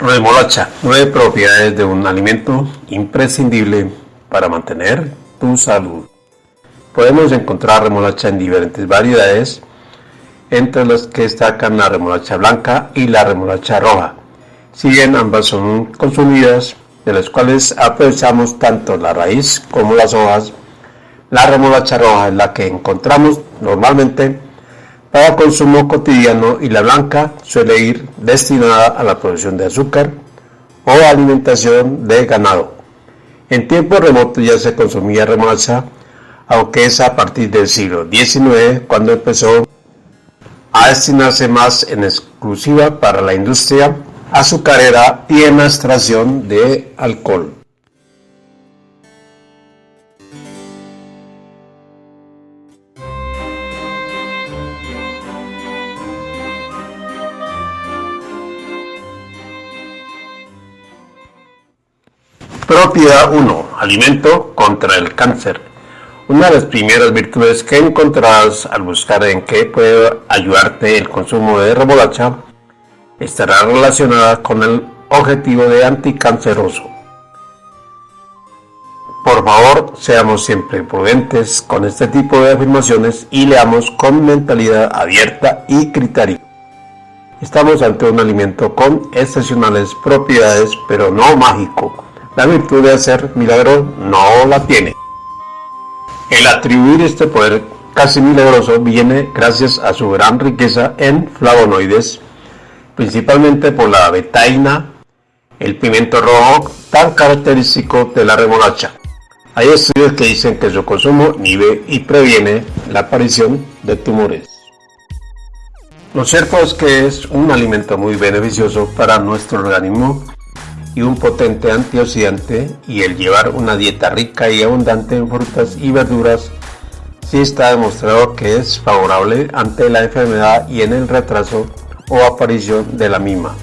Remolacha, nueve propiedades de un alimento imprescindible para mantener tu salud. Podemos encontrar remolacha en diferentes variedades, entre las que destacan la remolacha blanca y la remolacha roja. Si bien ambas son consumidas, de las cuales aprovechamos tanto la raíz como las hojas, la remolacha roja es la que encontramos normalmente para consumo cotidiano y la blanca suele ir destinada a la producción de azúcar o alimentación de ganado. En tiempos remotos ya se consumía remolacha, aunque es a partir del siglo XIX cuando empezó a destinarse más en exclusiva para la industria azucarera y en la extracción de alcohol. Propiedad 1. Alimento contra el cáncer. Una de las primeras virtudes que encontrarás al buscar en qué puede ayudarte el consumo de remolacha estará relacionada con el objetivo de anticanceroso. Por favor, seamos siempre prudentes con este tipo de afirmaciones y leamos con mentalidad abierta y criterio. Estamos ante un alimento con excepcionales propiedades, pero no mágico la virtud de hacer milagros no la tiene. El atribuir este poder casi milagroso viene gracias a su gran riqueza en flavonoides, principalmente por la betaina, el pimiento rojo, tan característico de la remolacha. Hay estudios que dicen que su consumo inhibe y previene la aparición de tumores. Lo cierto es que es un alimento muy beneficioso para nuestro organismo y un potente antioxidante y el llevar una dieta rica y abundante en frutas y verduras sí está demostrado que es favorable ante la enfermedad y en el retraso o aparición de la misma.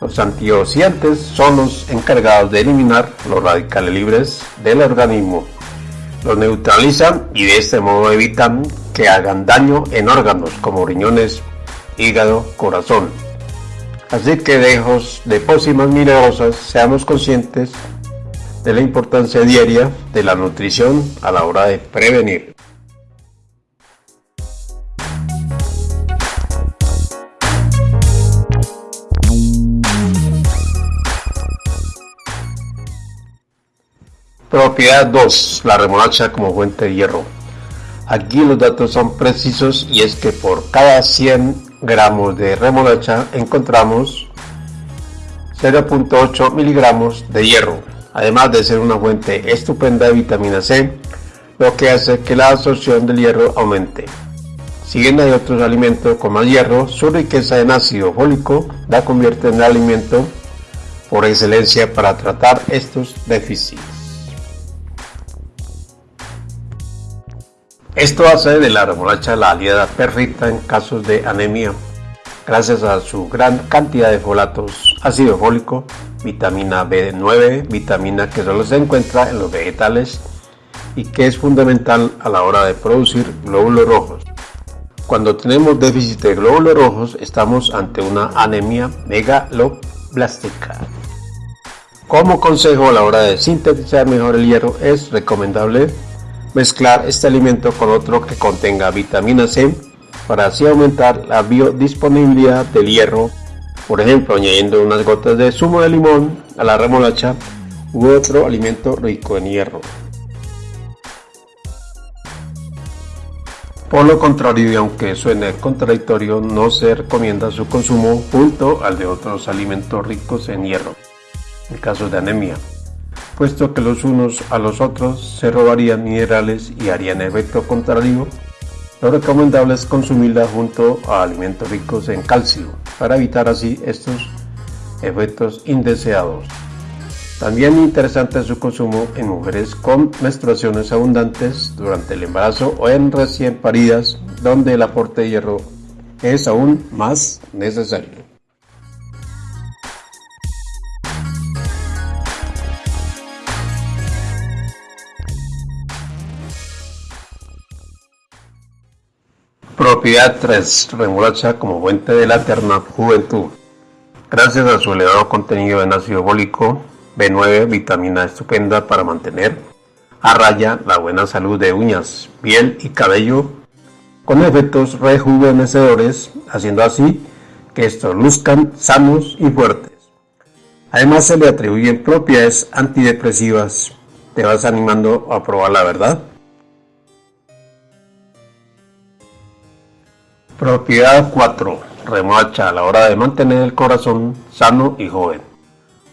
Los antioxidantes son los encargados de eliminar los radicales libres del organismo. Los neutralizan y de este modo evitan que hagan daño en órganos como riñones, hígado, corazón. Así que lejos de pócimas milagrosas, seamos conscientes de la importancia diaria de la nutrición a la hora de prevenir. Propiedad 2. La remolacha como fuente de hierro. Aquí los datos son precisos y es que por cada 100 gramos de remolacha encontramos 0.8 miligramos de hierro, además de ser una fuente estupenda de vitamina C, lo que hace que la absorción del hierro aumente. Si bien hay otros alimentos con más hierro, su riqueza en ácido fólico la convierte en el alimento por excelencia para tratar estos déficits. Esto hace de la remolacha la aliada perfecta en casos de anemia, gracias a su gran cantidad de folatos, ácido fólico, vitamina B9, vitamina que solo se encuentra en los vegetales y que es fundamental a la hora de producir glóbulos rojos. Cuando tenemos déficit de glóbulos rojos estamos ante una anemia megaloblástica. Como consejo a la hora de sintetizar mejor el hierro es recomendable mezclar este alimento con otro que contenga vitamina C para así aumentar la biodisponibilidad del hierro, por ejemplo añadiendo unas gotas de zumo de limón a la remolacha u otro alimento rico en hierro. Por lo contrario, y aunque suene contradictorio, no se recomienda su consumo junto al de otros alimentos ricos en hierro, en caso de anemia puesto que los unos a los otros se robarían minerales y harían efecto contrario, lo recomendable es consumirla junto a alimentos ricos en calcio para evitar así estos efectos indeseados. También interesante es su consumo en mujeres con menstruaciones abundantes durante el embarazo o en recién paridas donde el aporte de hierro es aún más necesario. Propiedad 3. Remolacha como fuente de la eterna juventud. gracias a su elevado contenido en ácido fólico, B9, vitamina estupenda para mantener a raya la buena salud de uñas, piel y cabello, con efectos rejuvenecedores, haciendo así que estos luzcan sanos y fuertes. Además se le atribuyen propiedades antidepresivas. ¿Te vas animando a probar la verdad? Propiedad 4. Remolacha a la hora de mantener el corazón sano y joven.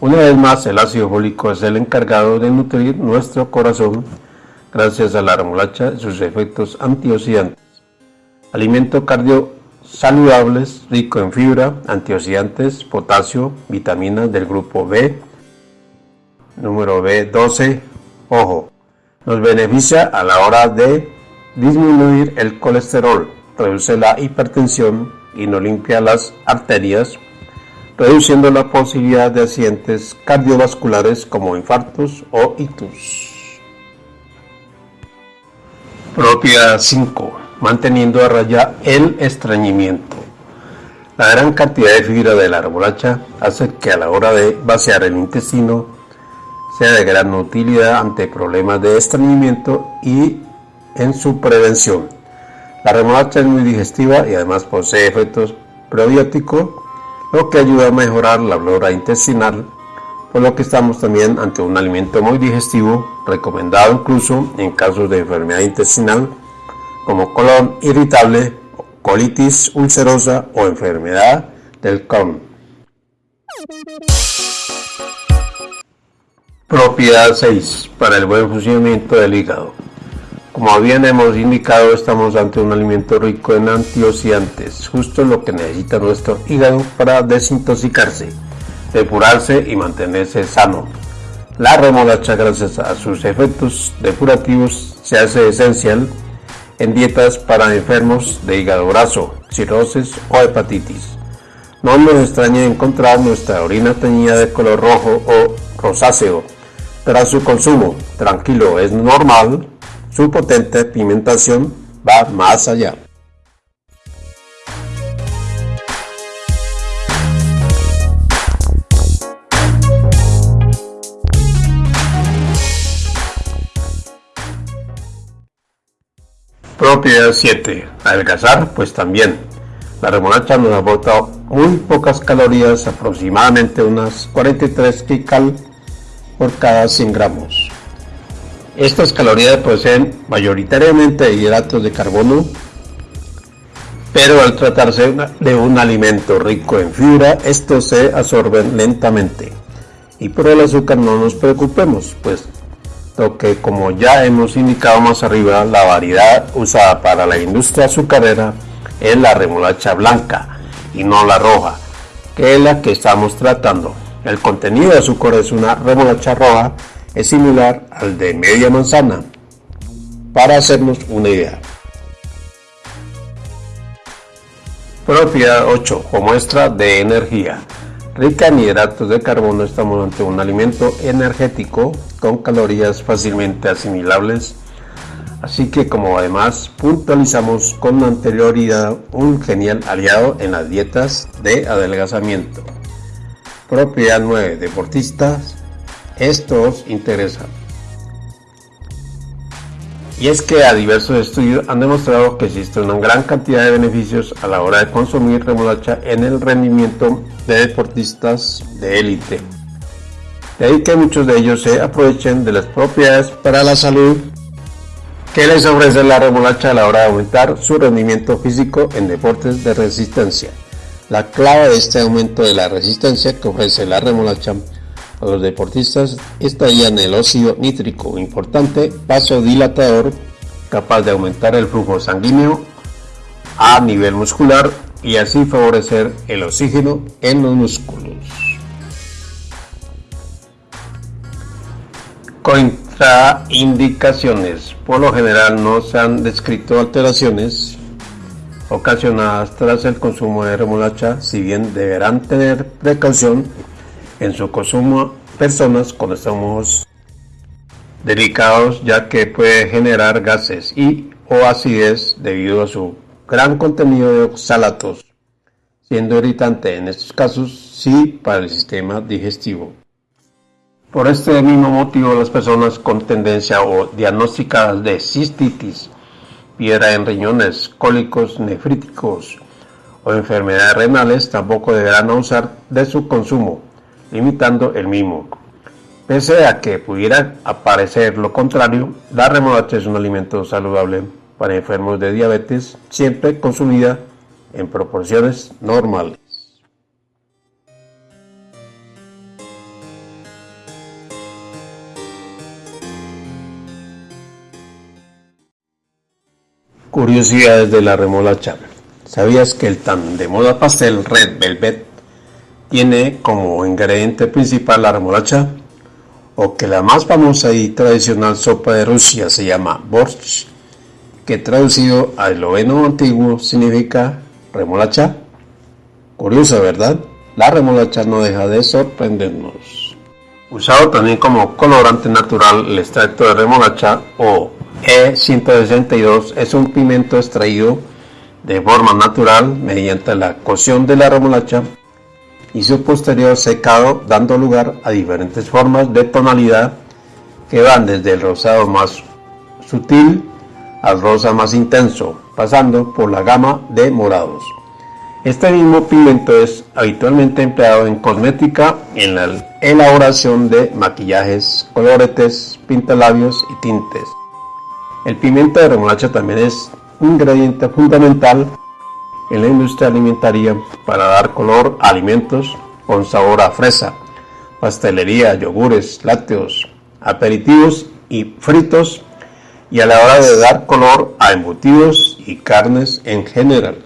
Una vez más, el ácido fólico es el encargado de nutrir nuestro corazón gracias a la remolacha y sus efectos antioxidantes. Alimento cardio saludables, rico en fibra, antioxidantes, potasio, vitaminas del grupo B. Número B12. Ojo, nos beneficia a la hora de disminuir el colesterol, reduce la hipertensión y no limpia las arterias, reduciendo la posibilidad de accidentes cardiovasculares como infartos o ictus. Propiedad 5 manteniendo a raya el estreñimiento. La gran cantidad de fibra de la remolacha hace que a la hora de vaciar el intestino sea de gran utilidad ante problemas de estreñimiento y en su prevención. La remolacha es muy digestiva y además posee efectos probióticos, lo que ayuda a mejorar la flora intestinal, por lo que estamos también ante un alimento muy digestivo, recomendado incluso en casos de enfermedad intestinal como colon irritable, colitis ulcerosa o enfermedad del Crohn. Propiedad 6. Para el buen funcionamiento del hígado. Como bien hemos indicado, estamos ante un alimento rico en antioxidantes, justo lo que necesita nuestro hígado para desintoxicarse, depurarse y mantenerse sano. La remolacha, gracias a sus efectos depurativos, se hace esencial en dietas para enfermos de hígado graso, cirrosis o hepatitis. No nos extraña encontrar nuestra orina teñida de color rojo o rosáceo tras su consumo. Tranquilo, es normal. Su potente pigmentación va más allá. Propiedad 7. Adelgazar, pues también. La remolacha nos aporta muy pocas calorías, aproximadamente unas 43 kcal por cada 100 gramos. Estas calorías poseen mayoritariamente hidratos de carbono, pero al tratarse de un alimento rico en fibra, estos se absorben lentamente. Y por el azúcar no nos preocupemos, pues lo que como ya hemos indicado más arriba, la variedad usada para la industria azucarera es la remolacha blanca y no la roja, que es la que estamos tratando. El contenido de azúcar es una remolacha roja, es similar al de media manzana, para hacernos una idea. Propiedad 8 o muestra de energía. Rica en hidratos de carbono, estamos ante un alimento energético con calorías fácilmente asimilables, así que como además puntualizamos con anterioridad un genial aliado en las dietas de adelgazamiento. Propiedad 9. Deportistas, esto os interesa. Y es que a diversos estudios han demostrado que existe una gran cantidad de beneficios a la hora de consumir remolacha en el rendimiento de deportistas de élite. De ahí que muchos de ellos se aprovechen de las propiedades para la salud que les ofrece la remolacha a la hora de aumentar su rendimiento físico en deportes de resistencia. La clave de este aumento de la resistencia que ofrece la remolacha los deportistas estaría en el óxido nítrico, importante vasodilatador capaz de aumentar el flujo sanguíneo a nivel muscular y así favorecer el oxígeno en los músculos. Contraindicaciones. Por lo general no se han descrito alteraciones ocasionadas tras el consumo de remolacha, si bien deberán tener precaución en su consumo personas con estómagos delicados ya que puede generar gases y o acidez debido a su gran contenido de oxalatos. siendo irritante en estos casos sí para el sistema digestivo. Por este mismo motivo las personas con tendencia o diagnosticadas de cistitis, piedra en riñones, cólicos nefríticos o enfermedades renales tampoco deberán usar de su consumo, limitando el mismo. Pese a que pudiera aparecer lo contrario, la remolacha es un alimento saludable para enfermos de diabetes, siempre consumida en proporciones normales. Curiosidades de la remolacha. ¿Sabías que el tan de moda pastel Red Velvet tiene como ingrediente principal la remolacha? o que la más famosa y tradicional sopa de Rusia se llama borsch, que traducido al esloveno antiguo significa remolacha. Curiosa, ¿verdad? La remolacha no deja de sorprendernos. Usado también como colorante natural, el extracto de remolacha o E162 es un pimiento extraído de forma natural mediante la cocción de la remolacha y su posterior secado dando lugar a diferentes formas de tonalidad que van desde el rosado más sutil al rosa más intenso, pasando por la gama de morados. Este mismo pigmento es habitualmente empleado en cosmética en la elaboración de maquillajes, coloretes, pintalabios y tintes. El pimiento de remolacha también es un ingrediente fundamental en la industria alimentaria para dar color a alimentos con sabor a fresa, pastelería, yogures, lácteos, aperitivos y fritos y a la hora de dar color a embutidos y carnes en general.